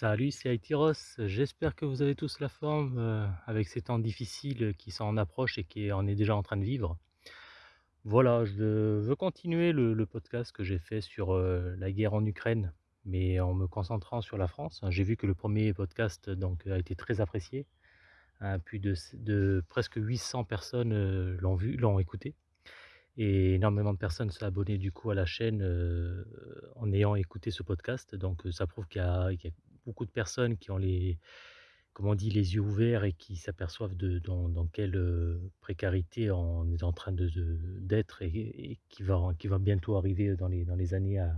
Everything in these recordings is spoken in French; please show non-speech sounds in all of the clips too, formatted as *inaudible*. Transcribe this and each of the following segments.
Salut, c'est Aitiros. J'espère que vous avez tous la forme euh, avec ces temps difficiles qui s'en approchent et qui en est déjà en train de vivre. Voilà, je veux continuer le, podcast que j'ai fait sur euh, la guerre en Ukraine, mais en me concentrant sur la France. J'ai vu que le premier podcast a été très apprécié. Hein, plus de, presque 800 personnes euh, l'ont vu, l'ont écouté. Et énormément de personnes sont abonnées du coup à la chaîne en ayant écouté ce podcast. Donc ça prouve qu'il y a beaucoup de personnes qui ont les, comment on dit, les yeux ouverts et qui s'aperçoivent de dans, quelle euh, précarité on est en train de, de- d'être et, qui va, qui va bientôt arriver dans les, dans les années à,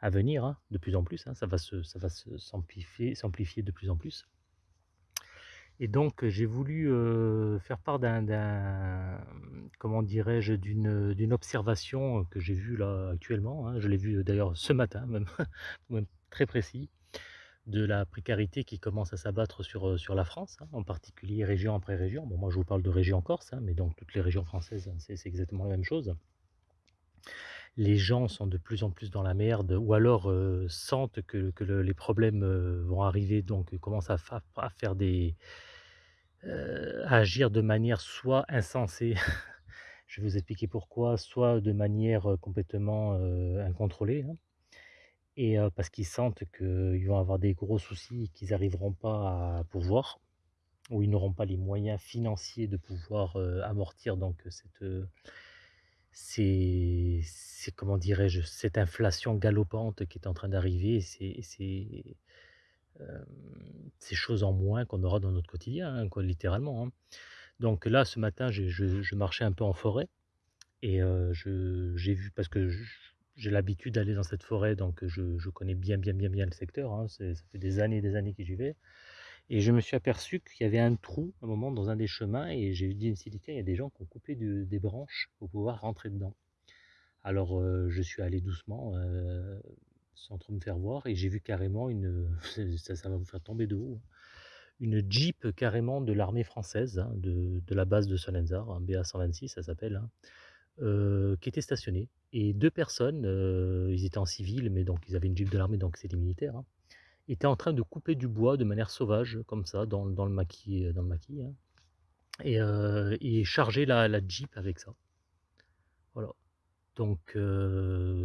à venir, hein, de plus en plus. hein. ça va s'amplifier, de plus en plus. Et donc, j'ai voulu euh, faire part d'un, comment dirais-je, d'une, observation que j'ai vue là actuellement. hein. Je l'ai vue d'ailleurs ce matin, même *laughs* très précis, de la précarité qui commence à s'abattre sur, euh, sur la France, hein, en particulier région après région. Bon, moi, je vous parle de région Corse, hein, mais donc toutes les régions françaises, hein, c'est, exactement la même chose. Les gens sont de plus en plus dans la merde, ou alors euh, sentent que, que le- les problèmes euh, vont arriver, donc commencent à, fa- à faire des, agir de manière soit insensée, *laughs* je vais vous expliquer pourquoi, soit de manière, complètement, incontrôlée, et parce qu'ils sentent qu'ils vont avoir des gros soucis qu'ils n'arriveront pas à pourvoir ou ils n'auront pas les moyens financiers de pouvoir, amortir donc cette, ces comment dirais-je? Cette inflation galopante qui est en train d'arriver ces ces, choses en moins qu'on aura dans notre quotidien, hein, littéralement, hein. Donc là, ce matin, je marchais un peu en forêt et j'ai vu parce que j'ai l'habitude d'aller dans cette forêt, donc je connais bien, bien, bien, bien le secteur, hein. Ça fait des années et des années que j'y vais et je me suis aperçu qu'il y avait un trou, à un moment, dans un des chemins et j'ai dit: «Tiens, il y a des gens qui ont coupé des branches pour pouvoir rentrer dedans». Alors, je suis allé doucement, sans trop me faire voir et j'ai vu carrément une, *laughs* ça ça va vous faire tomber de haut, hein, une Jeep carrément de l'armée française, hein, de de la base de Solenzar, un BA-126 ça s'appelle, heu, qui était stationnée et 2 personnes, heu, ils étaient en civil, mais donc ils avaient une Jeep de l'armée, donc c'est des militaires, hein, étaient en train de couper du bois de manière sauvage comme ça dans dans le maquis, heu, dans le maquis, hein et et charger la Jeep avec ça. Voilà. Donc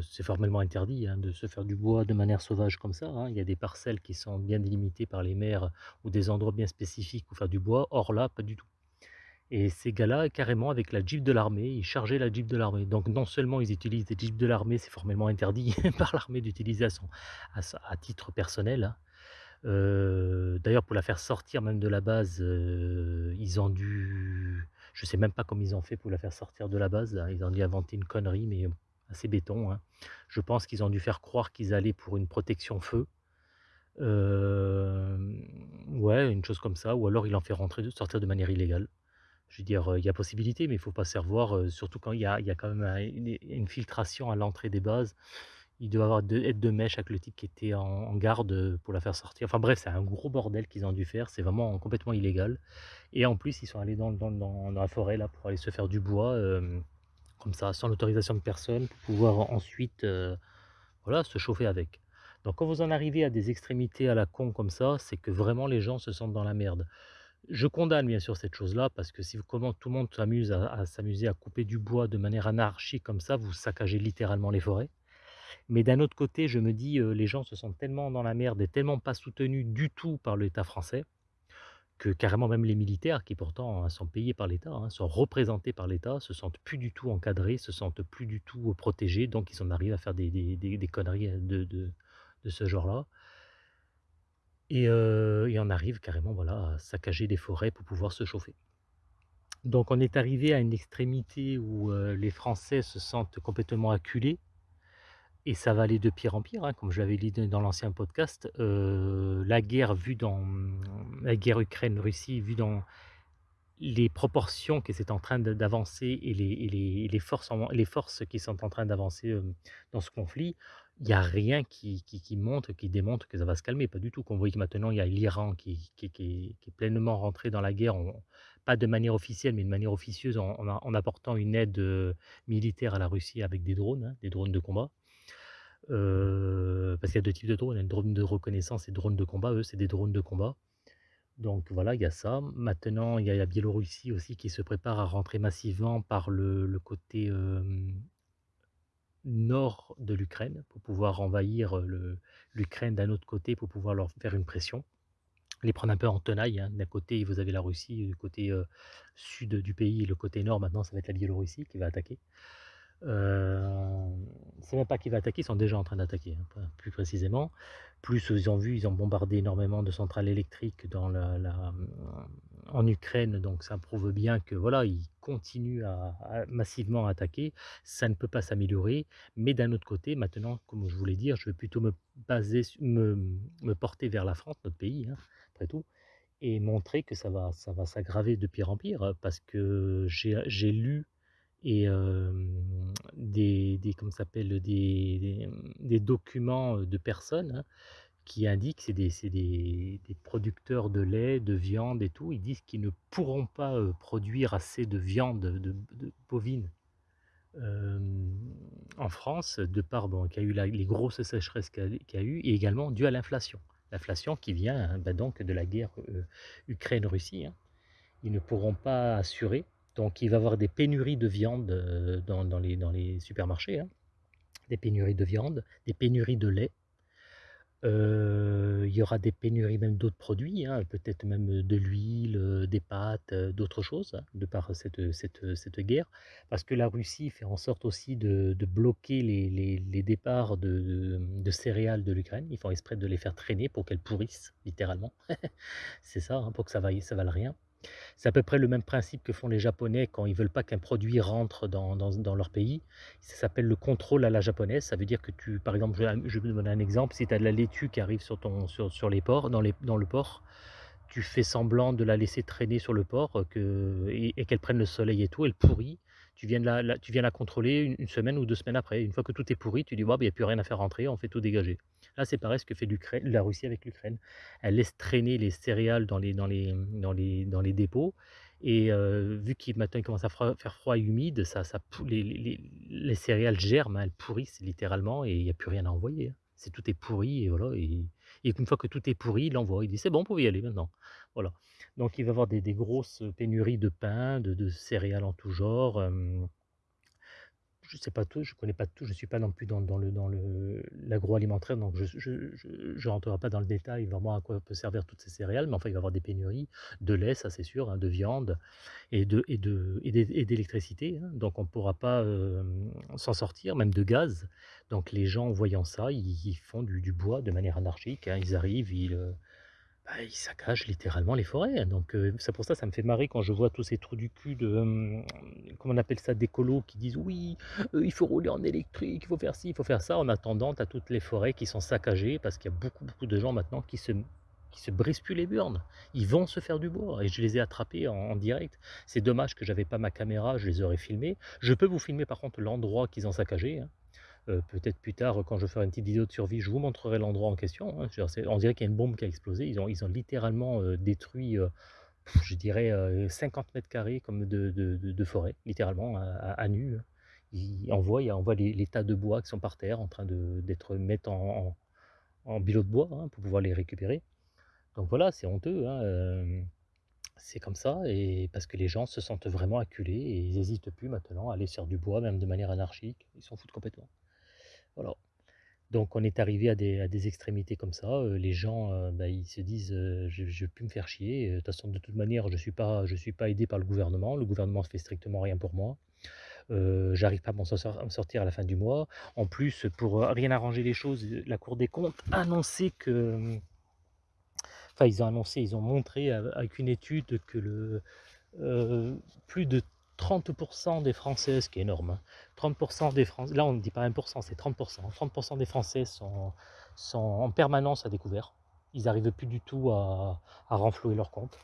c'est formellement interdit, hein, de se faire du bois de manière sauvage comme ça, hein. Il y a des parcelles qui sont bien délimitées par les maires ou des endroits bien spécifiques pour faire du bois. Or là, pas du tout et ces gars-là, carrément avec la Jeep de l'armée, ils chargeaient la Jeep de l'armée. Donc non seulement ils utilisent des Jeeps de l'armée, c'est formellement interdit *laughs* par l'armée d'utiliser à à titre personnel, hein. Heu, d'ailleurs pour la faire sortir même de la base, heu, ils ont dû je sais même pas comment ils ont fait pour la faire sortir de la base. Ils ont dû inventer une connerie, mais assez béton, hein. Je pense qu'ils ont dû faire croire qu'ils allaient pour une protection feu. Ouais, une chose comme ça ou alors il en fait rentrer sortir de manière illégale. Je veux dire, il y a possibilité, mais il faut pas se faire voir, heu, surtout quand il y a il y a quand même un une filtration à l'entrée des bases. Il doit avoir 2 aides de mèche avec le type qui était en garde, pour la faire sortir. Enfin bref, c'est un gros bordel qu'ils ont dû faire, c'est vraiment complètement illégal et en plus, ils sont allés dans dans dans la forêt là pour aller se faire du bois, comme ça, sans l'autorisation de personne, pour pouvoir ensuite, voilà, se chauffer avec. Donc quand vous en arrivez à des extrémités à la con comme ça, c'est que vraiment les gens se sentent dans la merde. Je condamne bien sûr cette chose-là parce que si comment tout le monde s'amuse à s'amuser à couper du bois de manière anarchique comme ça, vous saccagez littéralement les forêts. Mais d'un autre côté, je me dis, heu, les gens se sentent tellement dans la merde et tellement pas soutenus du tout par l'État français, que carrément même les militaires qui pourtant, hein, sont payés par l'État, hein, sont représentés par l'État, se sentent plus du tout encadrés, se sentent plus du tout, protégés, donc ils en arrivent à faire des des conneries, de de de ce genre-là et et on arrive carrément, voilà, à saccager des forêts pour pouvoir se chauffer. Donc on est arrivé à une extrémité où, les Français se sentent complètement acculés et ça va aller de pire en pire, hein, comme je l'avais dit dans l'ancien podcast. La guerre vue dans, mmh, la guerre Ukraine-Russie vue dans les proportions que c'est en train d'avancer et les et les les forces les forces qui sont en train d'avancer, dans ce conflit, il y a rien qui qui montre, qui démontre que ça va se calmer, pas du tout. Qu'on voit que maintenant il y a l'Iran qui qui est pleinement rentré dans la guerre pas de manière officielle, mais de manière officieuse en en apportant une aide, heu, militaire à la Russie avec des drones, hein, des drones de combat. parce qu'il y a 2 types de drones, il y a drone de reconnaissance et drone de combat. Eux, c'est des drones de combat. Donc voilà, il y a ça. Maintenant, il y a la Biélorussie aussi qui se prépare à rentrer massivement par le côté, nord de l'Ukraine pour pouvoir envahir, l'Ukraine d'un autre côté pour pouvoir leur faire une pression. Les prendre un peu en tenaille, hein. D'un côté, vous avez la Russie, du côté, sud du pays le côté nord maintenant ça va être la Biélorussie qui va attaquer. Euh, c'est même pas qui va attaquer, ils sont déjà en train d'attaquer, hein, plus précisément. Plus ils ont vu, ils ont bombardé énormément de centrales électriques dans la, en Ukraine, donc ça prouve bien que voilà, ils continuent à, massivement attaquer. Ça ne peut pas s'améliorer, mais d'un autre côté, maintenant, comme je voulais dire, je vais plutôt me baser, me, me porter vers la France, notre pays, hein, après tout, et montrer que ça va, ça va s'aggraver de pire en pire, parce que j'ai lu et des, des comment des, des, documents de personnes hein, qui indiquent c'est des, des, des, producteurs de lait, de viande et tout, ils disent qu'ils ne pourront pas produire assez de viande de, bovine en France, de par bon, qu'il y a eu les grosses sécheresses qu'il y, a eu, et également dû à l'inflation. L'inflation qui vient hein, bah, donc de la guerre Ukraine-Russie. Hein. Ils ne pourront pas assurer donc il va y avoir des pénuries de viande euh, dans, les, dans les, supermarchés, hein. des pénuries de viande, des pénuries de lait. Il y aura des pénuries même d'autres produits, hein, peut-être même de l'huile, des pâtes, d'autres choses, hein, de par cette, cette, guerre. Parce que la Russie fait en sorte aussi de, bloquer les, départs de, céréales de l'Ukraine. Ils font exprès de les faire traîner pour qu'elles pourrissent, littéralement. *laughs* C'est ça, pour que ça ne ça vale rien. C'est à peu près le même principe que font les Japonais quand ils veulent pas qu'un produit rentre dans, leur pays. Ça s'appelle le contrôle à la japonaise. Ça veut dire que tu, par exemple, je, vais vous donner un exemple. Si tu as de la laitue qui arrive sur, ton, sur, les ports, dans, le port, tu fais semblant de la laisser traîner sur le port que, et, qu'elle prenne le soleil et tout, elle pourrit. Tu viens, la, tu viens la contrôler une, semaine ou deux semaines après. Une fois que tout est pourri, tu dis, bah, il n'y a plus rien à faire rentrer, on fait tout dégager. Là, c'est pareil ce que fait la Russie avec l'Ukraine. Elle laisse traîner les céréales dans les, dans les, dans les, dans les dépôts. Et euh, vu qu'il maintenant commence à faire froid et humide, ça, ça, les, les, les céréales germent, hein, elles pourrissent littéralement et il n'y a plus rien à envoyer. Hein. C'est tout est pourri et voilà. Et, une fois que tout est pourri, il l'envoie. Il dit c'est bon, vous pouvez y aller maintenant. Voilà. Donc il va y avoir des, grosses pénuries de pain, de, céréales en tout genre je sais pas tout, je connais pas tout, je suis pas non plus dans, l'agroalimentaire, donc je je, rentrerai pas dans le détail vraiment à quoi peut servir toutes ces céréales, mais enfin il va y avoir des pénuries de lait, ça c'est sûr, hein, de viande et d'électricité, hein. donc on ne pourra pas s'en sortir, même de gaz. Donc les gens voyant ça, ils, font du, bois de manière anarchique, hein. ils arrivent, ils bah, ils saccagent littéralement les forêts. Donc c'est pour ça ça me fait marrer quand je vois tous ces trous du cul de, comment on appelle ça, d'écolos qui disent oui, il faut rouler en électrique, il faut faire ci, il faut faire ça. En attendant, as toutes les forêts qui sont saccagées parce qu'il y a beaucoup, beaucoup de gens maintenant qui se qui se brisent plus les burnes. Ils vont se faire du bois et je les ai attrapés en, direct. C'est dommage que j'avais pas ma caméra, je les aurais filmés. Je peux vous filmer par contre l'endroit qu'ils ont saccagé. Hein. Euh, peut-être plus tard, quand je ferai une petite vidéo de survie, je vous montrerai l'endroit en question. Hein. On dirait qu'il y a une bombe qui a explosé. Ils ont, ils ont littéralement euh, détruit, euh, je dirais, 50 mètres carrés comme de, forêt, littéralement, à, nu. Hein. Ils envoient, on voit les, tas de bois qui sont par terre en train d'être mis en, en, bilot de bois hein, pour pouvoir les récupérer. Donc voilà, c'est honteux. c'est comme ça, et parce que les gens se sentent vraiment acculés et ils n'hésitent plus maintenant à aller sur du bois, même de manière anarchique. Ils s'en foutent complètement. Voilà. Donc on est arrivé à des, extrémités comme ça. Euh, les gens, euh, bah, ils se disent, euh, je ne vais plus me faire chier. De toute manière, je ne suis, pas, aidé par le gouvernement. Le gouvernement ne fait strictement rien pour moi. J'arrive pas à m'en sortir à la fin du mois. En plus, pour rien arranger les choses, la Cour des comptes a annoncé que... Enfin, ils ont annoncé, ils ont montré avec une étude que le, plus de 30% des Français, ce qui est énorme, 30% hein. des Français, là on ne dit pas 1%, c'est 30%, 30% des Français sont, en permanence à découvert. Ils n'arrivent plus du tout à, renflouer leur compte.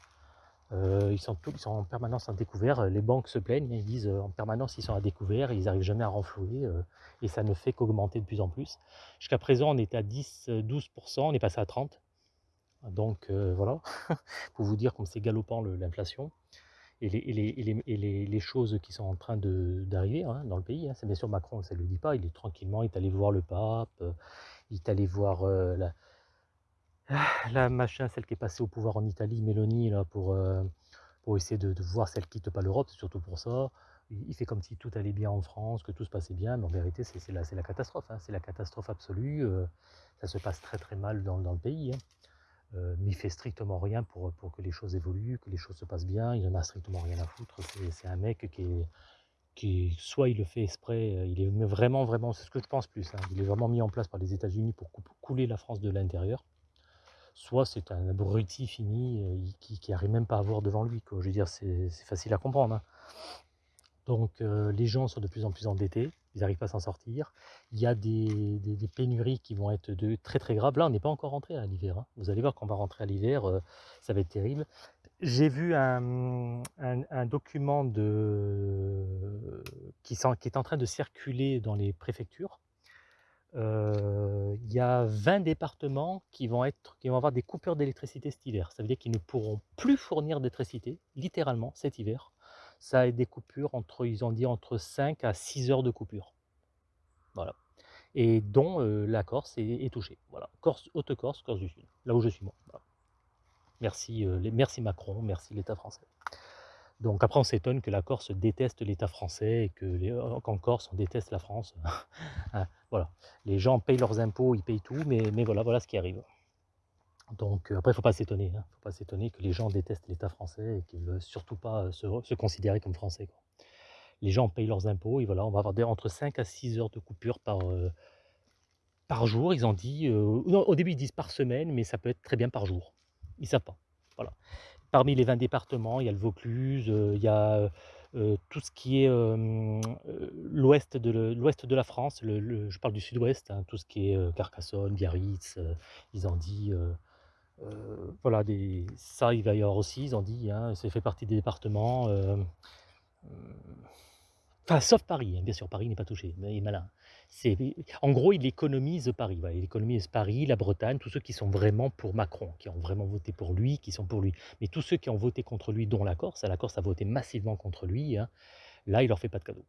Euh, ils, sont ils sont en permanence à découvert. Les banques se plaignent, ils disent euh, en permanence ils sont à découvert, ils n'arrivent jamais à renflouer euh, et ça ne fait qu'augmenter de plus en plus. Jusqu'à présent on était à 10-12%, on est passé à 30%. Donc voilà, *laughs* pour vous dire comme c'est galopant l'inflation. Et les, et les, les, les- choses qui sont en train d'arriver hein, dans le pays. hein. C'est bien sûr Macron, ça ne le dit pas, il est tranquillement, il est allé voir le pape, euh, il est allé voir euh, la, *sighs* la machin, celle qui est passée au pouvoir en Italie, Mélanie, là, pour, euh, pour essayer de, de voir si elle quitte pas l'Europe, c'est surtout pour ça. Il, fait comme si tout allait bien en France, que tout se passait bien, mais en vérité, c'est la, la catastrophe, hein, c'est la catastrophe absolue. ça se passe très très mal dans, dans le pays. Euh, il fait strictement rien pour, pour que les choses évoluent, que les choses se passent bien. Il en a strictement rien à foutre. C'est un mec qui qui soit il le fait exprès, euh, il est vraiment vraiment, c'est ce que je pense plus. hein, il est vraiment mis en place par les États-Unis pour cou- couler la France de l'intérieur. Soit c'est un abruti fini euh, qui, qui arrive même pas à voir devant lui. Quoi. Je veux dire, c'est c'est facile à comprendre. hein. Donc euh, les gens sont de plus en plus endettés, ils n'arrivent pas à s'en sortir. Il y a des, pénuries qui vont être très très graves. Là, on n'est pas encore rentré à l'hiver. hein. Vous allez voir qu'on va rentrer à l'hiver, euh, ça va être terrible. J'ai vu un, document qui est en train de circuler dans les préfectures. Euh, Il y a 20 départements qui vont, être, qui vont avoir des coupures d'électricité cet hiver. Ça veut dire qu'ils ne pourront plus fournir d'électricité, littéralement, cet hiver. Ça a des coupures entre, ils ont dit, entre 5 à 6 heures de coupure. Voilà. Et dont euh, la Corse est, est touchée. Voilà. Corse, Haute-Corse, Corse du Sud, là où je suis moi. Merci, euh, merci Macron, merci l'État français. Donc après, on s'étonne que la Corse déteste l'État français et euh, qu'en Corse, on déteste la France. *laughs* Hein, voilà. Les gens payent leurs impôts, ils payent tout, mais, mais voilà, voilà ce qui arrive. Donc euh, après, il ne faut pas s'étonner. Il faut pas s'étonner que les gens détestent l'État français et qu'ils ne veulent surtout pas euh, se, considérer comme français. Les gens payent leurs impôts et voilà, on va avoir entre 5 à 6 heures de coupure par, euh, par jour. Ils ont dit, au début ils disent par semaine, mais ça peut être très bien par jour. Ils ne savent pas. Voilà. Parmi les 20 départements, il y a le Vaucluse, il y a tout ce qui est l'ouest de, de la France, je parle du sud-ouest, hein, tout ce qui est Carcassonne, Biarritz, ils ont dit, euh, voilà, des, ça il va y avoir aussi, ils ont dit, hein, ça fait partie des départements. euh, euh, Enfin, sauf Paris, hein, bien sûr, Paris n'est pas touché, mais il est malin. En gros, il économise Paris. Il économise Paris, la Bretagne, tous ceux qui sont vraiment pour Macron, qui ont vraiment voté pour lui, qui sont pour lui. Mais tous ceux qui ont voté contre lui, dont la Corse, la Corse a voté massivement contre lui, hein, là, il leur fait pas de cadeau.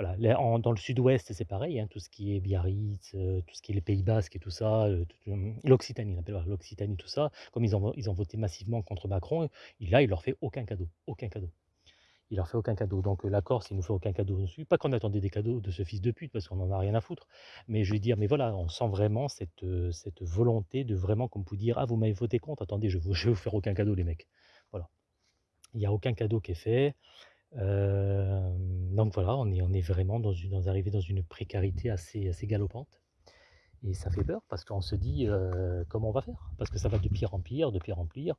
Dans le sud-ouest, c'est pareil, hein, tout ce qui est Biarritz, euh, tout ce qui est les Pays Basques et tout ça, euh, euh, l'Occitanie, l'Occitanie, tout ça, comme ils ont, voté massivement contre Macron, il- là, il leur fait aucun cadeau, aucun cadeau. Il leur fait aucun cadeau. Donc euh, la Corse, il nous fait aucun cadeau dessus. Pas qu'on attendait des cadeaux de ce fils de pute, parce qu'on en a rien à foutre. Mais je veux dire, mais voilà, on sent vraiment cette, cette volonté de vraiment, comme vous dire, ah, vous m'avez voté contre, attendez, je ne *laughs* vais vous faire aucun cadeau, les mecs. Voilà. Il n'y a aucun cadeau qui est fait. Donc voilà, on est, vraiment dans une, dans, arrivé dans une précarité assez, galopante. Et ça fait peur parce qu'on se dit comment on va faire? Parce que ça va de pire en pire, de pire en pire,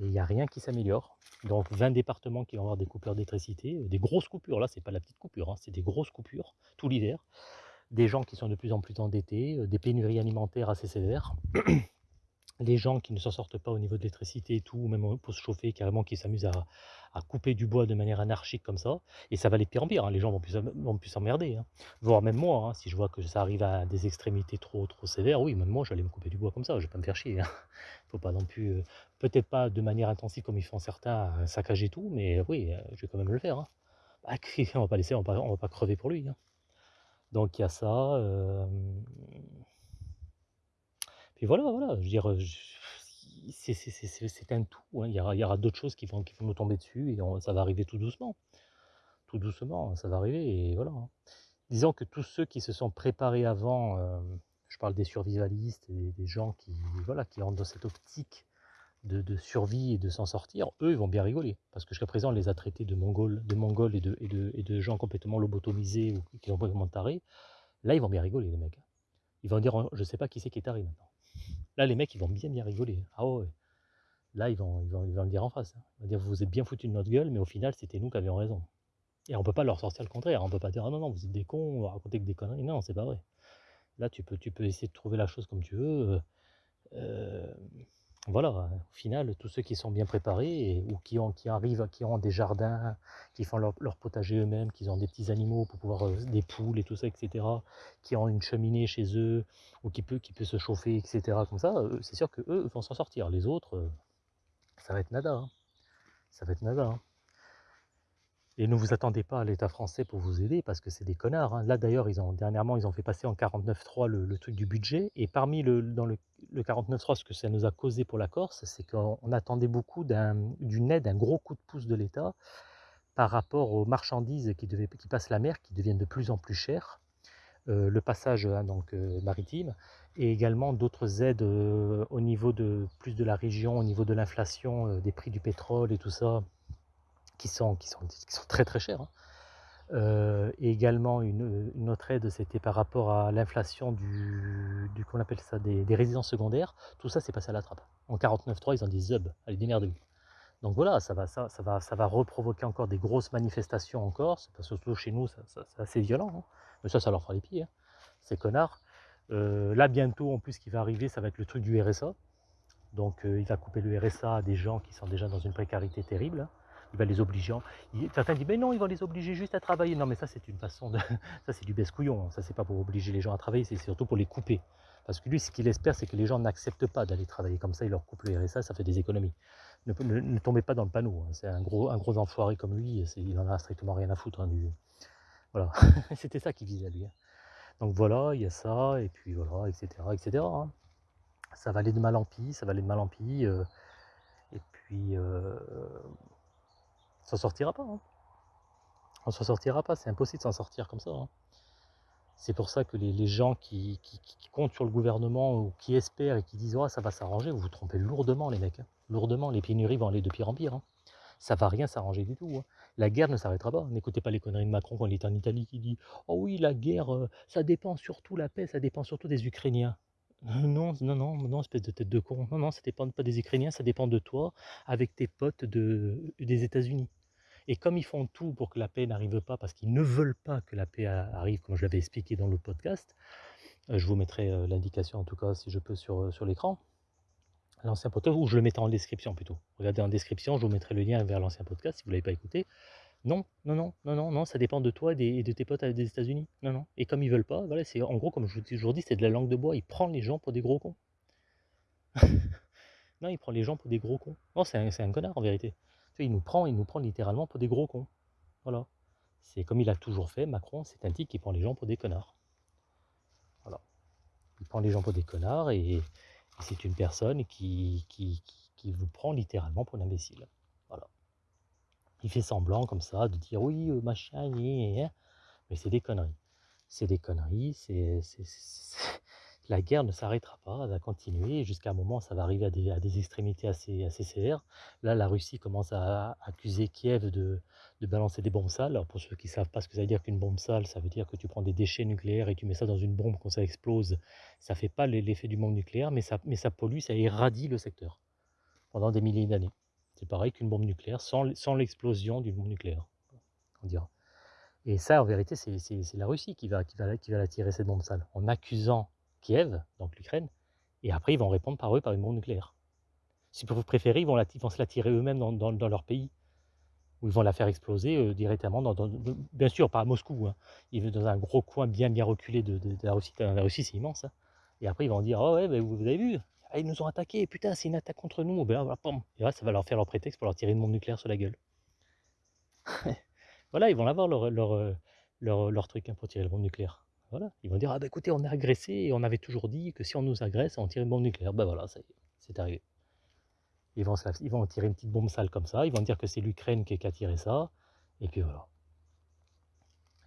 et il n'y a rien qui s'améliore. Donc 20 départements qui vont avoir des coupures d'électricité, euh, des grosses coupures, là c'est pas la petite coupure, hein, c'est des grosses coupures tout l'hiver, des gens qui sont de plus en plus endettés, euh, des pénuries alimentaires assez sévères, les gens qui ne s'en sortent pas au niveau de l'électricité et tout, ou même pour se chauffer, carrément qui s'amusent à, couper du bois de manière anarchique comme ça, et ça va de pire en pire, hein, les gens vont plus, s'emmerder, hein. voire même moi, hein, si je vois que ça arrive à des extrémités trop trop sévères, oui, même moi j'allais me couper du bois comme ça, je vais pas me faire chier, hein. *laughs* faut pas non plus, euh, peut-être pas de manière intensive comme ils font certains, à saccager tout, mais oui, euh, je vais quand même le faire. Bah, *laughs* on va pas laisser, on va pas, va pas crever pour lui. Donc il y a ça. euh, Puis voilà, voilà, je veux dire, c'est un tout. hein. Il y aura, d'autres choses qui vont, nous tomber dessus et ça va arriver tout doucement. Tout doucement, ça va arriver et voilà. hein. Disons que tous ceux qui se sont préparés avant, je parle des survivalistes et des gens qui, voilà, qui rentrent dans cette optique de, survie et de s'en sortir, eux, ils vont bien rigoler. Parce que jusqu'à présent, on les a traités de mongols, de mongols et, de, et, et gens complètement lobotomisés ou qui sont complètement tarés. Là, ils vont bien rigoler, les mecs. Ils vont dire, je sais pas qui c'est qui est taré maintenant. Là, les mecs, ils vont bien bien rigoler. Ah ouais. Là, ils vont, ils vont, ils vont le dire en face. hein. Ils vont dire, vous vous êtes bien foutus de notre gueule, mais au final, c'était nous qui avions raison. Et on peut pas leur sortir le contraire. On peut pas dire, ah non, non, vous êtes des cons, on va raconter que des conneries. Non, c'est pas vrai. Là, tu peux, tu peux essayer de trouver la chose comme tu veux. Euh, voilà, au final, tous ceux qui sont bien préparés ou qui, ont, qui arrivent, qui ont des jardins, qui font leur, leur potager eux-mêmes, qui ont des petits animaux pour pouvoir, euh, des poules et tout ça, etc., qui ont une cheminée chez eux, ou qui peut, qui peut se chauffer, etc., comme ça, euh, c'est sûr que eux vont s'en sortir. Les autres, euh, ça va être nada. hein. Ça va être nada. hein. Et ne vous attendez pas à l'État français pour vous aider parce que c'est des connards. hein. Là d'ailleurs, ils ont dernièrement, ils ont fait passer en 49.3 le, le truc du budget. Et parmi le, dans le, le 49.3, ce que ça nous a causé pour la Corse, c'est qu'on on attendait beaucoup d'un- d'une aide, un gros coup de pouce de l'État par rapport aux marchandises qui, passent la mer, qui deviennent de plus en plus chères. Euh, le passage hein, donc, euh, maritime et également d'autres aides euh, au niveau de plus de la région, au niveau de l'inflation, des prix du pétrole et tout ça, qui sont, qui sont, très très chers. hein. Euh, et également une, autre aide, c'était par rapport à l'inflation du, du qu'on appelle ça, des, résidences secondaires. Tout ça, c'est passé à la trappe. En 49.3, ils ont dit zub, allez démerdez-vous. Donc voilà, ça va, ça, va, ça va reprovoquer encore des grosses manifestations en Corse, parce que surtout chez nous, c'est assez violent. hein. Mais ça, ça leur fera les pieds, hein, ces connards. Euh, là, bientôt, en plus, ce qui va arriver, ça va être le truc du RSA. Donc, euh, il va couper le RSA à des gens qui sont déjà dans une précarité terrible. Il va les obliger. certains disent, mais non, il va les obliger juste à travailler. Non, mais ça, c'est une façon de. *laughs* ça, c'est du baisse-couillon. hein. Ça, c'est pas pour obliger les gens à travailler, c'est surtout pour les couper. Parce que lui, ce qu'il espère, c'est que les gens n'acceptent pas d'aller travailler comme ça. Il leur coupe le RSA, ça fait des économies. Ne, tombez pas dans le panneau. hein. C'est un gros, un gros enfoiré comme lui. Il en a strictement rien à foutre. hein. Voilà. *laughs* C'était ça qu'il visait, lui. hein. Donc voilà, il y a ça, et puis voilà, etc. etc. Ça va aller de mal en pis, ça va aller de mal en pis. euh, et puis, euh, ça sortira pas. hein. On s'en sortira pas, c'est impossible de s'en sortir comme ça. hein. C'est pour ça que les, gens qui comptent sur le gouvernement ou qui espèrent et qui disent oh, ça va s'arranger, vous vous trompez lourdement les mecs. hein. Lourdement, les pénuries vont aller de pire en pire. hein. Ça va rien s'arranger du tout. hein. La guerre ne s'arrêtera pas. N'écoutez pas les conneries de Macron quand il est en Italie qui dit oh oui la guerre, euh, ça dépend surtout la paix, ça dépend surtout des Ukrainiens. Euh, Non, non, non, non, espèce de tête de con. Non, non, ça dépend pas des Ukrainiens, ça dépend de toi avec tes potes de, des États-Unis. Et comme ils font tout pour que la paix n'arrive pas, parce qu'ils ne veulent pas que la paix arrive, comme je l'avais expliqué dans l'autre podcast, euh, je vous mettrai euh, l'indication en tout cas si je peux sur, sur l'écran, l'ancien podcast, ou je le mettrai en description plutôt. Regardez en description, je vous mettrai le lien vers l'ancien podcast si vous ne l'avez pas écouté. Non, non, non, non, non, non, ça dépend de toi et, de tes potes des États-Unis. Non, non. Et comme ils veulent pas, voilà, c'est en gros, comme je vous ai toujours dit, c'est de la langue de bois. Il prend les gens pour des gros cons. *laughs* Non, il prend les gens pour des gros cons. Non, c'est un, connard en vérité. Tu il nous prend, il nous prend littéralement pour des gros cons. Voilà. C'est comme il a toujours fait, Macron, c'est un type qui prend les gens pour des connards. Voilà. Il prend les gens pour des connards et, et c'est une personne qui, qui, qui, qui vous prend littéralement pour un imbécile. Il fait semblant comme ça de dire oui, euh, machin, mais c'est des conneries. C'est des conneries, c'est, la guerre ne s'arrêtera pas, elle va continuer jusqu'à un moment, ça va arriver à des, à des extrémités assez, assez sévères. Là, la Russie commence à accuser Kiev de, de balancer des bombes sales. Alors, pour ceux qui ne savent pas ce que ça veut dire qu'une bombe sale, ça veut dire que tu prends des déchets nucléaires et tu mets ça dans une bombe, quand ça explose, ça fait pas l'effet du bombe nucléaire, mais ça, mais ça pollue, ça irradie le secteur pendant des milliers d'années. C'est pareil qu'une bombe nucléaire, sans, sans l'explosion d'une bombe nucléaire, on dira. Et ça, en vérité, c'est la Russie qui va, qui, va, qui va la tirer, cette bombe sale, en accusant Kiev, donc l'Ukraine, et après ils vont répondre par eux par une bombe nucléaire. Si vous préférez, ils vont, la, vont se la tirer eux-mêmes dans, dans- leur pays, où ils vont la faire exploser euh, directement, bien sûr pas à Moscou, hein. ils vont dans un gros coin bien bien reculé de, de- la Russie. La Russie, c'est immense. hein. Et après, ils vont dire, oh ouais, ben, vous avez vu, Ah, ils nous ont attaqués, putain, c'est une attaque contre nous. Ben, voilà, pam. Et là, ça va leur faire leur prétexte pour leur tirer une bombe nucléaire sur la gueule. *laughs* Voilà, ils vont l'avoir leur, leur, euh, leur, leur truc hein, pour tirer le bombe nucléaire. Voilà, ils vont dire ah bah écoutez, on est agressé et on avait toujours dit que si on nous agresse, on tire une bombe nucléaire. Ben voilà, c'est arrivé. Ils vont, ils vont tirer une petite bombe sale comme ça, ils vont dire que c'est l'Ukraine qui, a tiré ça, et puis voilà.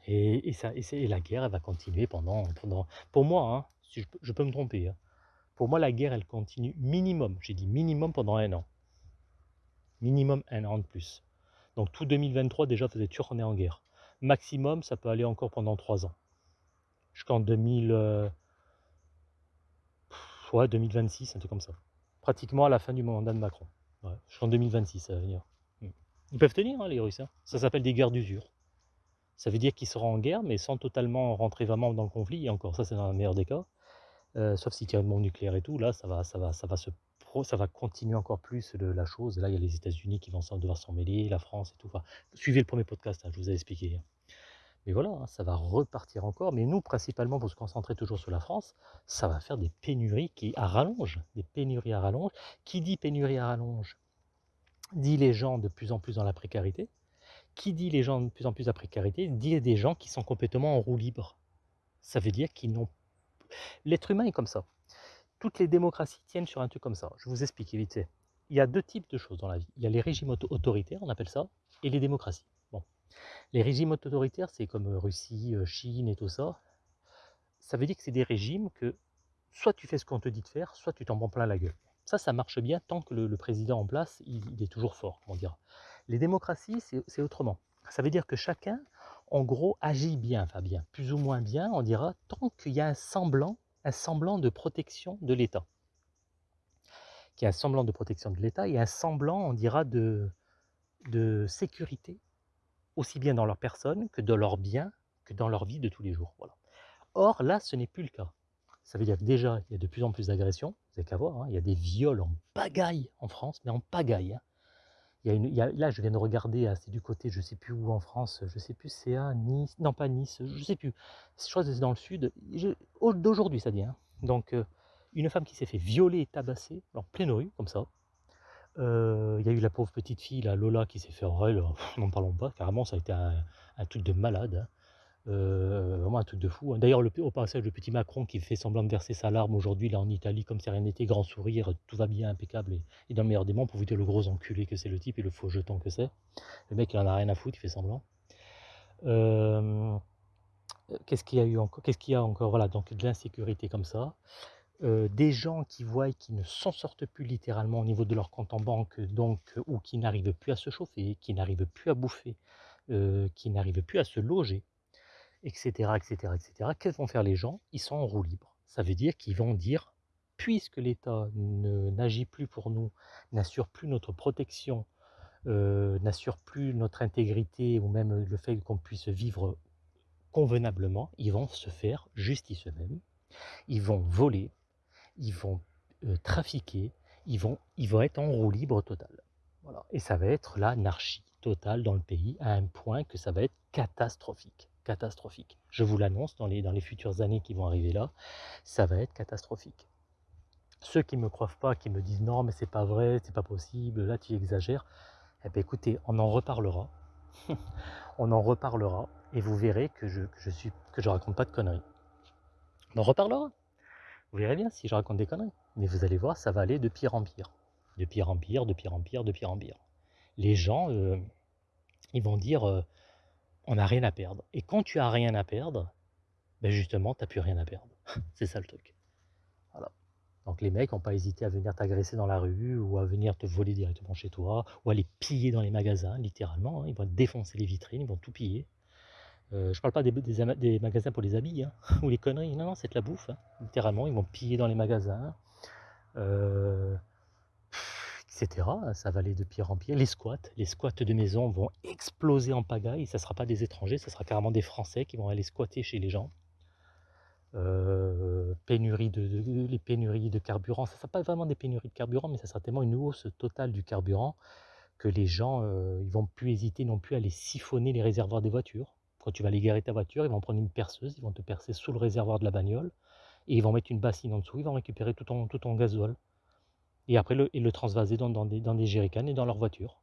Et, et ça, et, et la guerre, elle va continuer pendant, pendant pour moi, hein, si je, peux- je peux me tromper, hein, pour moi la guerre, elle continue minimum, j'ai dit minimum pendant un an. Minimum un an de plus. Donc tout 2023, déjà, vous êtes sûr qu'on est en guerre. Maximum, ça peut aller encore pendant trois ans. Jusqu'en 2000, euh, ouais, 2026, un truc comme ça. Pratiquement à la fin du mandat de Macron. Ouais, jusqu'en 2026, ça va venir. Mm. Ils peuvent tenir, hein, les Russes. hein. Ça s'appelle des guerres d'usure. Ça veut dire qu'ils seront en guerre, mais sans totalement rentrer vraiment dans le conflit. Et encore, ça, c'est dans le meilleur des cas. Sauf s'il y a une bombe nucléaire et tout, là, ça va, ça va, ça va se ça va continuer encore plus la chose. Là, il y a les États-Unis qui vont devoir s'en mêler, la France et tout. Suivez le premier podcast, hein, je vous ai expliqué. hein. Mais voilà, hein, ça va repartir encore. Mais nous, principalement, pour se concentrer toujours sur la France, ça va faire des pénuries qui à rallonge, des pénuries à rallonge. Qui dit pénurie à rallonge dit les gens de plus en plus dans la précarité. qui dit les gens de plus en plus à précarité, dit des gens qui sont complètement en roue libre. Ça veut dire qu'ils n'ont... L'être humain est comme ça. Toutes les démocraties tiennent sur un truc comme ça. Je vous explique vite. Il y a deux types de choses dans la vie. Il y a les régimes autoritaires, on appelle ça, et les démocraties. Bon. Les régimes autoritaires, c'est comme euh, Russie, euh, Chine et tout ça. Ça veut dire que c'est des régimes que soit tu fais ce qu'on te dit de faire, soit tu t'en prends plein la gueule. Ça, ça marche bien tant que le, président en place, il, est toujours fort, on dira. Les démocraties, c'est autrement. Ça veut dire que chacun, en gros, agit bien, enfin bien, plus ou moins bien, on dira, tant qu'il y a un semblant, un semblant de protection de l'État. Qu'il y a un semblant de protection de l'État et un semblant, on dira, de, sécurité, aussi bien dans leur personne que dans leurs biens, que dans leur vie de tous les jours. Voilà. Or, là, ce n'est plus le cas. Ça veut dire que déjà, il y a de plus en plus d'agressions. Vous n'avez qu'à voir, hein, il y a des viols en pagaille en France, mais en pagaille. Hein. Là, je viens de regarder, c'est du côté, je ne sais plus où en France, je ne sais plus, c'est à Nice, non pas Nice, je ne sais plus. Je crois que c'est dans le sud, d'aujourd'hui ça dit. Hein. Donc, euh, une femme qui s'est fait violer et tabasser en pleine rue, comme ça. Euh, il y a eu la pauvre petite fille, la Lola, qui s'est fait en n'en parlons pas, carrément, ça a été un, un truc de malade. Euh, vraiment un truc de fou. Hein. D'ailleurs, au passage, le petit Macron qui fait semblant de verser sa larme aujourd'hui, là en Italie, comme si rien n'était, grand sourire, tout va bien, impeccable, et, dans le meilleur des mondes, pour vous dire le gros enculé que c'est le type et le faux jeton que c'est. Le mec, il en a rien à foutre, il fait semblant. Euh, qu'est-ce qu'il y a encore Qu'est-ce qu'il y a encore? Voilà, donc de l'insécurité comme ça. Euh, des gens qui voient qui ne s'en sortent plus littéralement au niveau de leur compte en banque, donc, ou qui n'arrivent plus à se chauffer, qui n'arrivent plus à bouffer, qui n'arrivent plus à se loger, etc., etc., etc. Qu'est-ce vont faire les gens? Ils sont en roue libre. Ça veut dire qu'ils vont dire, puisque l'État n'agit plus pour nous, n'assure plus notre protection, euh, n'assure plus notre intégrité ou même le fait qu'on puisse vivre convenablement, ils vont se faire justice eux-mêmes, ils vont voler, ils vont euh, trafiquer, ils vont, ils vont être en roue libre totale. Voilà. Et ça va être l'anarchie totale dans le pays à un point que ça va être catastrophique catastrophique. Je vous l'annonce, dans les, dans les futures années qui vont arriver là, ça va être catastrophique. Ceux qui ne me croient pas, qui me disent non mais c'est pas vrai, c'est pas possible, là tu exagères, eh bien écoutez, on en reparlera. *laughs* on en reparlera et vous verrez que je, que je suis que je raconte pas de conneries. On en reparlera. Vous verrez bien si je raconte des conneries. Mais vous allez voir, ça va aller de pire en pire. De pire en pire, de pire en pire, de pire en pire. Les gens, euh, ils vont dire, euh, on n'a rien à perdre. Et quand tu as rien à perdre, ben justement, tu n'as plus rien à perdre. *laughs* c'est ça le truc. Voilà. Donc les mecs n'ont pas hésité à venir t'agresser dans la rue ou à venir te voler directement chez toi ou à les piller dans les magasins, littéralement. Hein. Ils vont défoncer les vitrines, ils vont tout piller. Euh, je ne parle pas des, magasins pour les habits hein, *laughs* ou les conneries. Non, non, c'est de la bouffe. Hein. Littéralement, ils vont piller dans les magasins. Euh, etc. Ça va aller de pire en pire. Les squats, les squats de maison vont exploser en pagaille. Ça ne sera pas des étrangers, ça sera carrément des Français qui vont aller squatter chez les gens. Euh, pénurie de, les pénuries de carburant, ça ne sera pas vraiment des pénuries de carburant, mais ça sera tellement une hausse totale du carburant que les gens euh, ils vont plus hésiter non plus à aller siphonner les réservoirs des voitures. Quand tu vas aller garer ta voiture, ils vont prendre une perceuse, ils vont te percer sous le réservoir de la bagnole et ils vont mettre une bassine en dessous, ils vont récupérer tout ton, tout ton gasoil et après le, le transvaser dans, des, dans et dans leur voiture.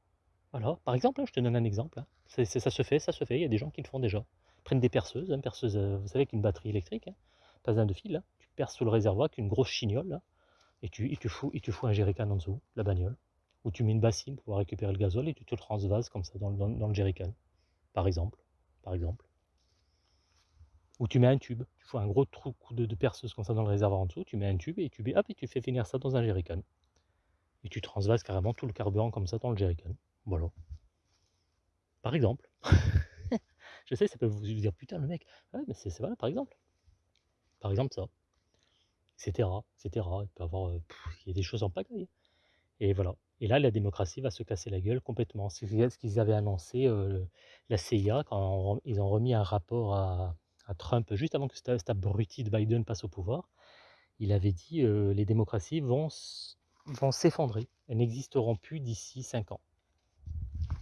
Voilà, par exemple, hein, je te donne un exemple. Hein. ça se fait, ça se fait, il y a des gens qui le font déjà. Ils prennent des perceuses, une perceuse, euh, vous savez, avec une batterie électrique, hein, pas un de fil, tu perces sous le réservoir avec une grosse chignole, et, tu, et, tu fous, un jerrycan en dessous, la bagnole, ou tu mets une bassine pour pouvoir récupérer le gazole et tu te le transvases comme ça dans, le jerrycan, par exemple. Par exemple. Ou tu mets un tube, tu fous un gros trou de, perceuse comme ça dans le réservoir en dessous, tu mets un tube et tu, hop, et tu fais finir ça dans un jerrycan et tu transvases carrément tout le carburant comme ça dans le jerrycan. Voilà. Par exemple. *laughs* je sais, ça peut vous dire, putain, le mec, ouais, mais c'est voilà, par exemple. Par exemple, ça. Etc. etc. Il peut avoir, euh, il y a des choses en pagaille. Et voilà. Et là, la démocratie va se casser la gueule complètement. C'est ce qu'ils avaient annoncé, euh, la CIA, quand ils ont remis un rapport à, Trump, juste avant que cet abruti de Biden passe au pouvoir. Il avait dit euh, les démocraties vont vont s'effondrer. Elles n'existeront plus d'ici 5 ans.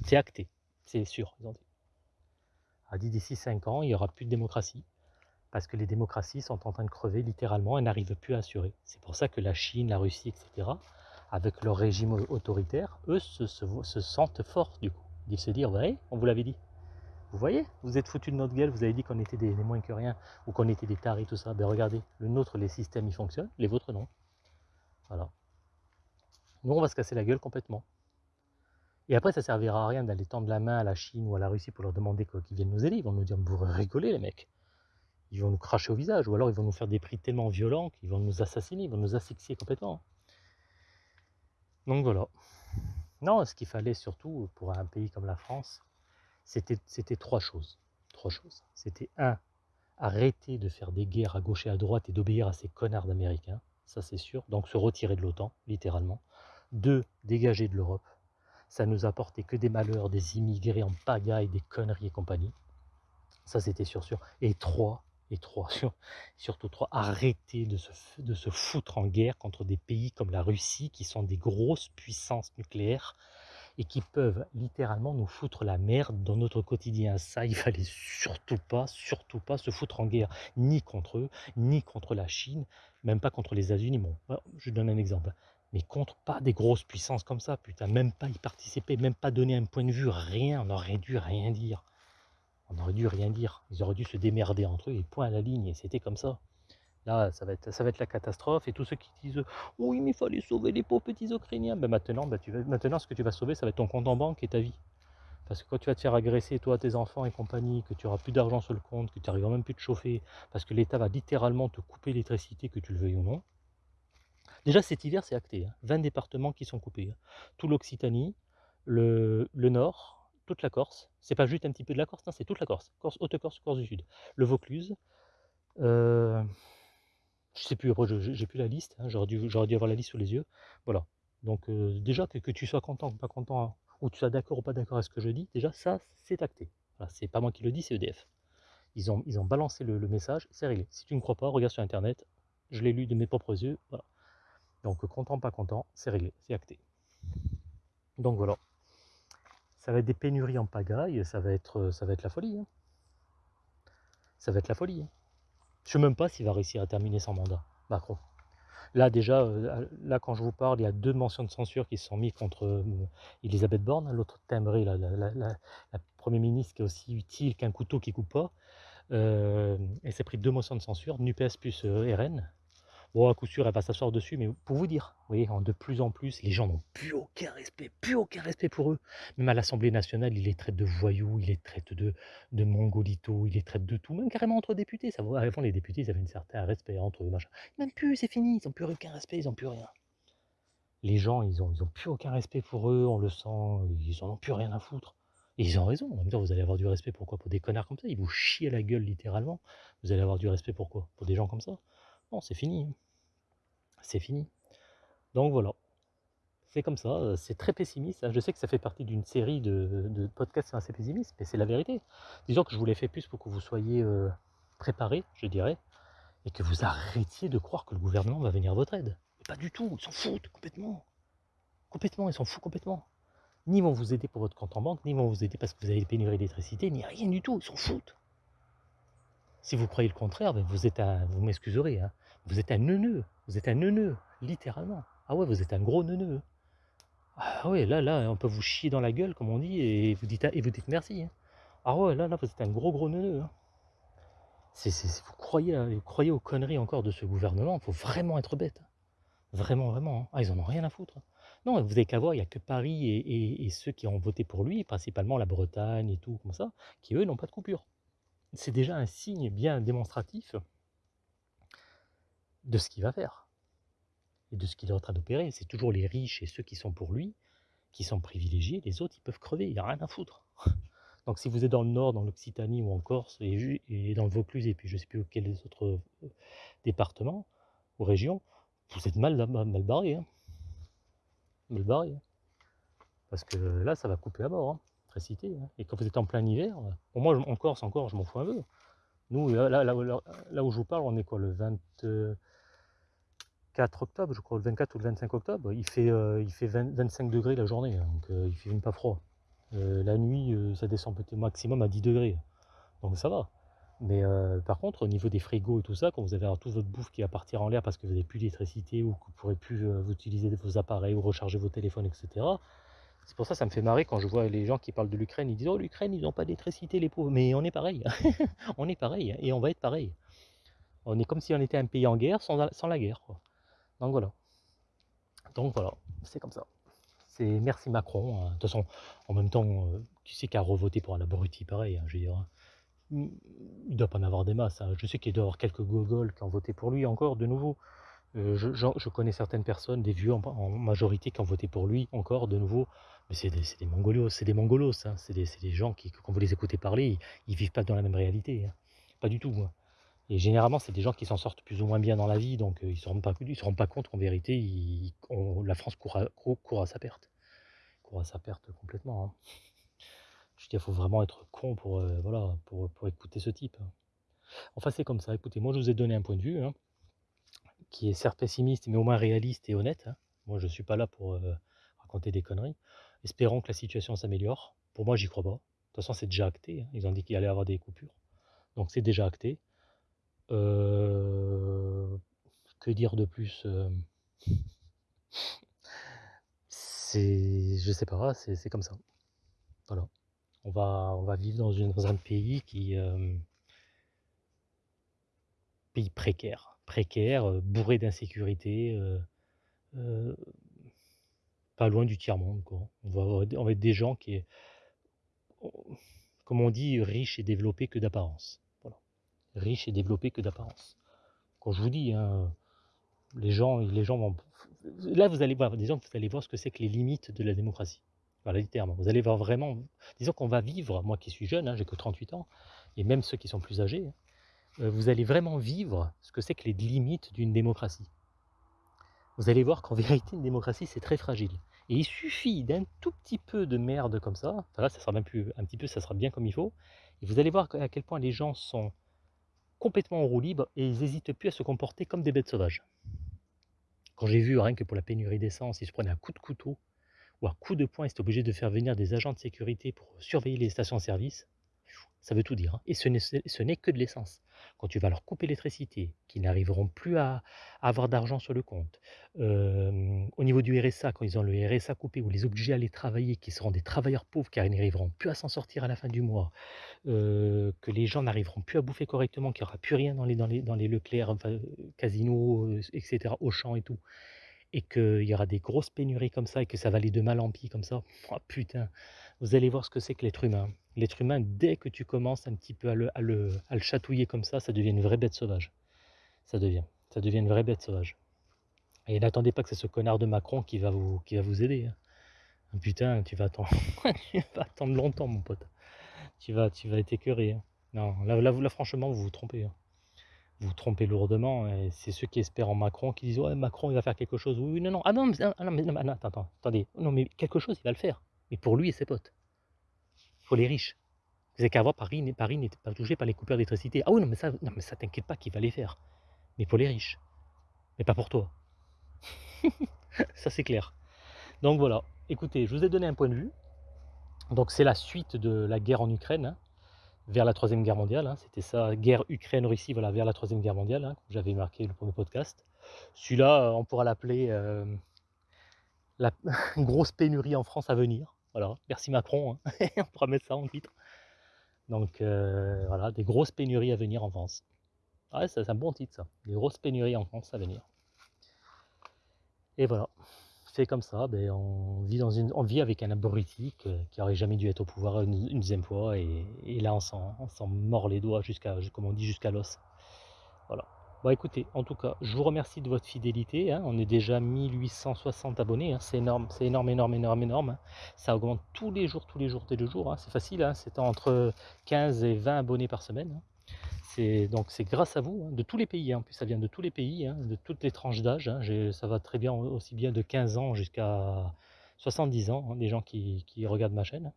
C'est acté, c'est sûr, ils ont dit. A dit d'ici 5 ans, il n'y aura plus de démocratie, parce que les démocraties sont en train de crever littéralement et n'arrivent plus à assurer. C'est pour ça que la Chine, la Russie, etc., avec leur régime autoritaire, eux se, sentent forts du coup. Ils se dire, ouais, on vous l'avait dit. Vous voyez Vous êtes foutu de notre gueule, vous avez dit qu'on était des, moins que rien, ou qu'on était des tarés, tout ça. Ben regardez, le nôtre, les systèmes, ils fonctionnent, les vôtres, non. Voilà. Nous, on va se casser la gueule complètement. Et après, ça servira à rien d'aller tendre la main à la Chine ou à la Russie pour leur demander qu'ils viennent nous aider. Ils vont nous dire, vous rigolez les mecs. Ils vont nous cracher au visage, ou alors ils vont nous faire des prix tellement violents qu'ils vont nous assassiner, ils vont nous asphyxier complètement. Donc voilà. Non, ce qu'il fallait surtout pour un pays comme la France, c'était trois choses. Trois choses. C'était un, arrêter de faire des guerres à gauche et à droite et d'obéir à ces connards d'Américains, ça c'est sûr. Donc se retirer de l'OTAN, littéralement. Deux, dégager de l'Europe. Ça nous apportait que des malheurs, des immigrés en pagaille, des conneries et compagnie. Ça c'était sûr sûr. Et trois, et trois, *laughs* surtout trois, arrêter de se, de se foutre en guerre contre des pays comme la Russie qui sont des grosses puissances nucléaires et qui peuvent littéralement nous foutre la merde dans notre quotidien. Ça, il fallait surtout pas, surtout pas se foutre en guerre, ni contre eux, ni contre la Chine, même pas contre les États-Unis. Bon, je donne un exemple. Mais contre pas des grosses puissances comme ça, putain, même pas y participer, même pas donner un point de vue, rien, on aurait dû rien dire. On aurait dû rien dire. Ils auraient dû se démerder entre eux et point à la ligne, et c'était comme ça. Là, ça va, être, ça va la catastrophe. Et tous ceux qui disent Oui, mais il fallait sauver les pauvres petits Ukrainiens. Ben maintenant, ben maintenant, ce que tu vas sauver, ça va être ton compte en banque et ta vie. Parce que quand tu vas te faire agresser, toi, tes enfants et compagnie, que tu auras plus d'argent sur le compte, que tu n'arriveras même plus de chauffer, parce que l'État va littéralement te couper l'électricité, que tu le veuilles ou non. Déjà, cet hiver, c'est acté. 20 hein. départements qui sont coupés. Hein. Tout l'Occitanie, le, Nord, toute la Corse. C'est pas juste un petit peu de la Corse, c'est toute la Corse. Corse, Haute-Corse, Corse du Sud. Le Vaucluse. Euh, je sais plus, après, j'ai plus la liste, hein, j'aurais dû, avoir la liste sous les yeux. Voilà. Donc, euh, déjà, que, tu sois content ou pas content, hein, ou tu sois d'accord ou pas d'accord avec ce que je dis, déjà, ça, c'est acté. Voilà, c'est pas moi qui le dis, c'est EDF. Ils ont, ils ont balancé le, message, c'est réglé. Si tu ne crois pas, regarde sur Internet, je l'ai lu de mes propres yeux, voilà. Donc, content, pas content, c'est réglé, c'est acté. Donc, voilà. Ça va être des pénuries en pagaille, ça va être, ça va être la folie. Hein. Ça va être la folie. Je ne sais même pas s'il va réussir à terminer son mandat, Macron. Là déjà, euh, là quand je vous parle, il y a deux mentions de censure qui se sont mises contre euh, Elisabeth Borne, l'autre timbré, la, la, la, Premier ministre qui est aussi utile qu'un couteau qui coupe pas. Euh, elle s'est pris deux motions de censure, NUPES plus RN. Bon, à coup sûr, elle va s'asseoir dessus, mais pour vous dire, vous voyez, de plus en plus, les gens n'ont plus aucun respect, plus aucun respect pour eux. Même à l'Assemblée nationale, ils les traitent de voyous, ils les traitent de, de mongolitos, ils les traitent de tout, même carrément entre députés. Ça, avant, les députés, ils avaient un certain respect entre eux, machin. Même plus, c'est fini, ils n'ont plus aucun respect, ils n'ont plus rien. Les gens, ils n'ont ils ont plus aucun respect pour eux, on le sent, ils n'en ont plus rien à foutre. Ils ont raison, en même temps, vous allez avoir du respect pourquoi Pour des connards comme ça, ils vous chient à la gueule littéralement. Vous allez avoir du respect pourquoi Pour des gens comme ça? Non, c'est fini. C'est fini. Donc voilà. C'est comme ça, c'est très pessimiste. Hein. Je sais que ça fait partie d'une série de, podcasts assez pessimistes, mais c'est la vérité. Disons que je vous l'ai fait plus pour que vous soyez euh, préparés, je dirais, et que vous arrêtiez de croire que le gouvernement va venir à votre aide. pas du tout, ils s'en foutent complètement. Complètement, ils s'en foutent complètement. Ni vont vous aider pour votre compte en banque, ni vont vous aider parce que vous avez des pénuries d'électricité, ni rien du tout, ils s'en foutent. Si vous croyez le contraire, ben, vous êtes un, vous m'excuserez, hein, vous êtes un neuneu, vous êtes un neuneu, littéralement. Ah ouais, vous êtes un gros neuneu. Ah ouais, là, là, on peut vous chier dans la gueule, comme on dit, et vous dites, et vous dites merci. Hein. Ah ouais, là, là, vous êtes un gros, gros neuneu. Hein. vous, croyez, vous croyez aux conneries encore de ce gouvernement, il faut vraiment être bête. Vraiment, vraiment. Ah, ils en ont rien à foutre. Non, vous avez qu'à voir, il n'y a que Paris et, et, ceux qui ont voté pour lui, principalement la Bretagne et tout, comme ça, qui eux n'ont pas de coupure c'est déjà un signe bien démonstratif de ce qu'il va faire et de ce qu'il est en train d'opérer. C'est toujours les riches et ceux qui sont pour lui qui sont privilégiés, les autres ils peuvent crever, il n'y a rien à foutre. *laughs* Donc si vous êtes dans le nord, dans l'Occitanie ou en Corse et, dans le Vaucluse et puis je ne sais plus quels autres euh, départements ou régions, vous êtes mal, mal, barré. Hein. Mal barré. Hein. Parce que là ça va couper à bord. Hein. Hein. Et quand vous êtes en plein hiver, pour moi en Corse encore, je m'en fous un peu. Nous, là, où je vous parle, on est quoi le 24 octobre, je crois, le 24 ou le 25 octobre, il fait, euh, il fait 25 degrés la journée, hein, donc euh, il fait même pas froid. Euh, la nuit, ça descend peut-être maximum à 10 degrés, donc ça va. Mais par contre, au niveau des frigos et tout ça, quand vous avez tout votre bouffe qui va partir en l'air parce que vous n'avez plus d'électricité ou que vous ne pourrez plus utiliser vos appareils ou recharger vos téléphones, etc., C'est pour ça que ça me fait marrer quand je vois les gens qui parlent de l'Ukraine, ils disent oh l'Ukraine ils n'ont pas d'électricité les pauvres, mais on est pareil, *laughs* on est pareil et on va être pareil. On est comme si on était un pays en guerre sans, la guerre. Donc voilà. Donc voilà, c'est comme ça. C'est merci Macron. Hein. De toute façon, en même temps, euh, tu sais qu'à revoter pour un abruti pareil, hein, je veux dire. Hein. Il ne doit pas en avoir des masses. Je sais qu'il doit y avoir quelques gogoles qui ont voté pour lui encore de nouveau. Euh, je, connais certaines personnes, des vieux en, majorité, qui ont voté pour lui encore de nouveau. Mais c'est des, mongolos, c'est des mongolos. Hein. C'est des, gens qui, quand vous les écoutez parler, ils, ne vivent pas dans la même réalité. Hein. Pas du tout. Hein. Et généralement, c'est des gens qui s'en sortent plus ou moins bien dans la vie, donc euh, ils ne se, se rendent pas compte qu'en vérité, la France court à, sa perte. Court à sa perte complètement. Je dis, il faut vraiment être con pour, euh, écouter ce type. Enfin, c'est comme ça. Écoutez, moi, je vous ai donné un point de vue qui est certes pessimiste, mais au moins réaliste et honnête. Hein. Moi, je ne suis pas là pour euh, raconter des conneries. Espérons que la situation s'améliore. Pour moi, j'y crois pas. De toute façon, c'est déjà acté. Hein. Ils ont dit qu'il allait y avoir des coupures. Donc, c'est déjà acté. Euh, que dire de plus euh? C'est, je sais pas, c'est comme ça. Voilà. On va, on va vivre dans, un pays qui, pays précaire précaire, euh, bourré d'insécurité, euh, euh, pas loin du tiers-monde. On va, être des gens qui, comme on dit, riches et développés que d'apparence. Riches et développés que d'apparence. Quand je vous dis, hein, les gens, les gens vont. Là, vous allez voir, disons vous allez voir ce que c'est que les limites de la démocratie. Voilà les termes. Vous allez voir vraiment. Disons qu'on va vivre, moi qui suis jeune, hein, j'ai que 38 ans, et même ceux qui sont plus âgés, hein, vous allez vraiment vivre ce que c'est que les limites d'une démocratie. Vous allez voir qu'en *laughs* vérité, une démocratie, c'est très fragile. Et il suffit d'un tout petit peu de merde comme ça, là, ça sera même plus un petit peu, ça sera bien comme il faut, et vous allez voir à quel point les gens sont complètement en roue libre et ils n'hésitent plus à se comporter comme des bêtes sauvages. Quand j'ai vu, rien que pour la pénurie d'essence, ils se prenaient un coup de couteau ou un coup de poing, ils étaient obligés de faire venir des agents de sécurité pour surveiller les stations-service, ça veut tout dire. Hein. Et ce n'est que de l'essence. Quand tu vas leur couper l'électricité, qu'ils n'arriveront plus à, avoir d'argent sur le compte. au niveau du RSA, quand ils ont le RSA coupé, ou les obligés à aller travailler, qui seront des travailleurs pauvres car ils n'arriveront plus à s'en sortir à la fin du mois, que les gens n'arriveront plus à bouffer correctement, qu'il n'y aura plus rien dans les, dans Leclerc, enfin, casinos, etc., Auchan et tout et qu'il y aura des grosses pénuries comme ça et que ça va aller de mal en pis comme ça, oh putain, vous allez voir ce que c'est que l'être humain. L'être humain, dès que tu commences un petit peu à le, à, le, chatouiller comme ça, ça devient une vraie bête sauvage. Ça devient. Ça devient une vraie bête sauvage. Et n'attendez pas que c'est ce connard de Macron qui va vous, qui va vous aider. Hein. Putain, tu vas, attendre, *laughs* tu vas attendre longtemps, mon pote. Tu vas, tu vas être écœuré. Hein. Non, là, là, là, franchement, vous vous trompez. Hein vous trompez lourdement. Et c'est ceux qui espèrent en Macron qui disent Ouais, Macron, il va faire quelque chose. Oui, non, non. Ah non, mais, ah, non, non, attends, attends, attendez. Non, mais quelque chose, il va le faire. Mais pour lui et ses potes. Pour les riches. Vous avez qu'à voir, Paris, Paris n'était pas touché par les coupures d'électricité. Ah oui, non, mais ça, non, mais ça t'inquiète pas qu'il va les faire. Mais pour les riches. Mais pas pour toi. *laughs* ça, c'est clair. Donc voilà. Écoutez, je vous ai donné un point de vue. Donc c'est la suite de la guerre en Ukraine. Hein vers la Troisième Guerre mondiale. Hein. C'était ça, guerre Ukraine-Russie, voilà, vers la Troisième Guerre mondiale, hein, j'avais marqué le premier podcast. Celui-là, euh, on pourra l'appeler euh, la *laughs* grosse pénurie en France à venir. Voilà, merci Macron, hein. *laughs* on pourra mettre ça en titre. Donc euh, voilà, des grosses pénuries à venir en France. Ouais, c'est un bon titre ça, des grosses pénuries en France à venir. Et voilà comme ça, ben, on, vit dans une, on vit avec un abruti qui aurait jamais dû être au pouvoir une, deuxième fois, et, là on s'en mord les doigts jusqu'à, comme on dit, jusqu'à l'os. Voilà. Bon écoutez, en tout cas, je vous remercie de votre fidélité. Hein. On est déjà 1860 abonnés, hein. c'est énorme, c'est énorme, énorme, énorme, énorme. Hein. Ça augmente tous les jours, tous les jours, tous les jours. C'est facile, c'est entre 15 et 20 abonnés par semaine donc c'est grâce à vous, hein, de tous les pays, hein. en plus ça vient de tous les pays, hein, de toutes les tranches d'âge, ça va très bien aussi bien de 15 ans jusqu'à 70 ans, des gens qui, regardent ma chaîne.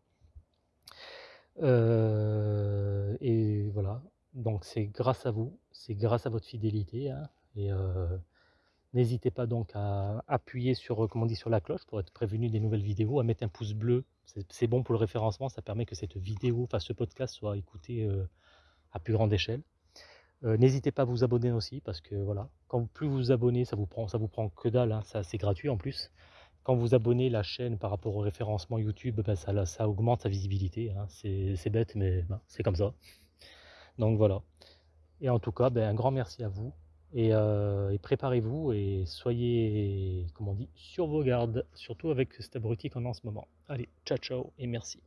Euh, et voilà, donc c'est grâce à vous, c'est grâce à votre fidélité, et euh, n'hésitez pas donc à appuyer sur, comment on dit, sur la cloche pour être prévenu des nouvelles vidéos, à mettre un pouce bleu, c'est bon pour le référencement, ça permet que cette vidéo, enfin ce podcast soit écouté euh, à plus grande échelle. Euh, n'hésitez pas à vous abonner aussi parce que voilà, quand plus vous vous abonnez, ça vous prend, ça vous prend que dalle, hein, c'est gratuit en plus. quand vous abonnez la chaîne par rapport au référencement YouTube, ben, ça, ça augmente sa visibilité. Hein. C'est bête, mais ben, c'est comme ça. Donc voilà. Et en tout cas, ben, un grand merci à vous. Euh, et, préparez-vous et soyez, comme on dit, sur vos gardes, surtout avec cette abruti qu'on a en ce moment. Allez, ciao ciao et merci.